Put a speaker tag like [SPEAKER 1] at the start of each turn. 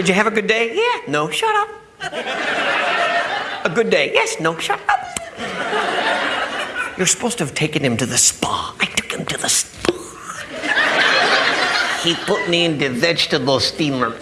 [SPEAKER 1] Did you have a good day? Yeah. No, shut up. A good day? Yes. No, shut up. You're supposed to have taken him to the spa. I took him to the spa. He put me in the vegetable steamer.